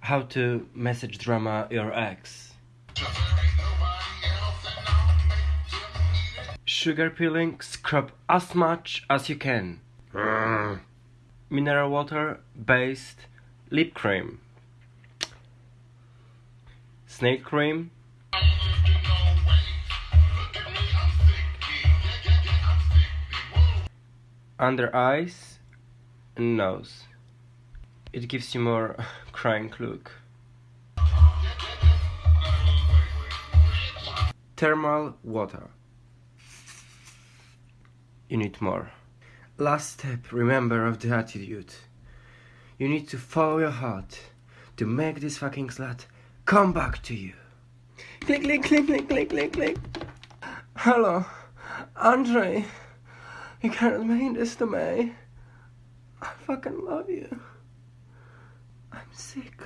How to message drama your ex. Sugar peeling, scrub as much as you can. Mineral water based lip cream. Snake cream. Under eyes and nose. It gives you more crying look. Thermal water. You need more. Last step, remember of the attitude. You need to follow your heart to make this fucking slut come back to you. Click, click, click, click, click, click, click. Hello, Andre. You can't mean this to me. I fucking love you. Sick.